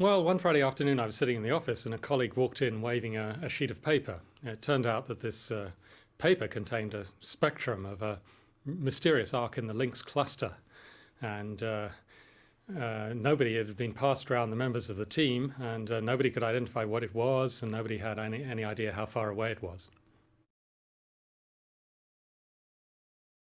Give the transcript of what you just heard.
Well, one Friday afternoon I was sitting in the office and a colleague walked in waving a, a sheet of paper. It turned out that this uh, paper contained a spectrum of a mysterious arc in the Lynx cluster. And uh, uh, nobody had been passed around the members of the team and uh, nobody could identify what it was and nobody had any, any idea how far away it was.